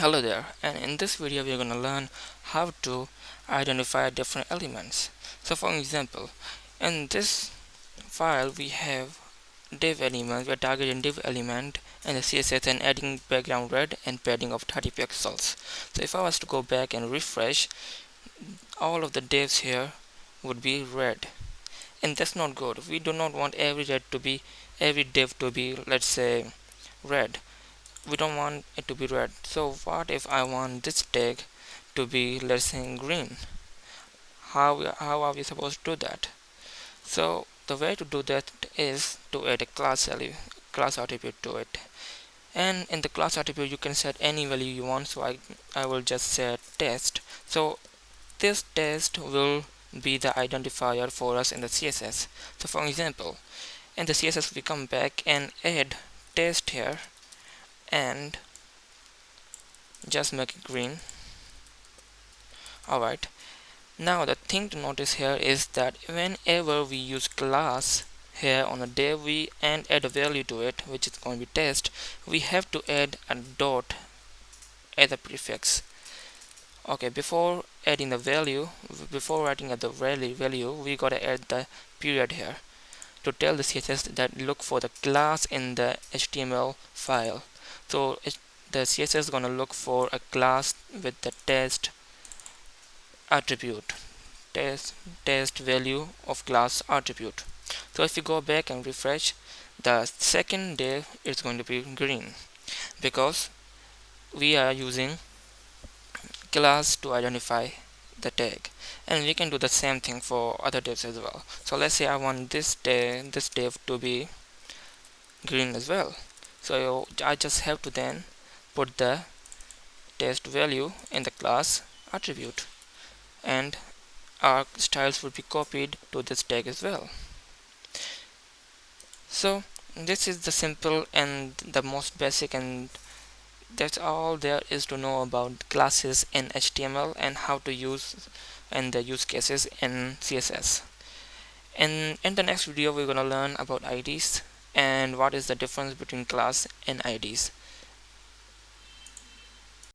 Hello there and in this video we are going to learn how to identify different elements. So for example in this file we have div element, we are targeting div element and the CSS and adding background red and padding of 30 pixels. So if I was to go back and refresh all of the divs here would be red and that's not good. We do not want every red to be every div to be let's say red we don't want it to be red. So what if I want this tag to be let's say green? How, how are we supposed to do that? So the way to do that is to add a class value class attribute to it. And in the class attribute you can set any value you want. So I, I will just set test. So this test will be the identifier for us in the CSS so for example in the CSS we come back and add test here and just make it green. Alright. Now the thing to notice here is that whenever we use class here on a div we and add a value to it which is going to be test. We have to add a dot as a prefix. Okay before adding the value before writing at the value value we gotta add the period here to tell the css that look for the class in the html file so it, the css is going to look for a class with the test attribute test test value of class attribute. So if you go back and refresh the second div is going to be green because we are using class to identify the tag. And we can do the same thing for other divs as well. So let's say I want this div, this div to be green as well so I just have to then put the test value in the class attribute. And our styles will be copied to this tag as well. So this is the simple and the most basic and that's all there is to know about classes in HTML and how to use and the use cases in CSS and in the next video we're gonna learn about IDs and what is the difference between class and IDs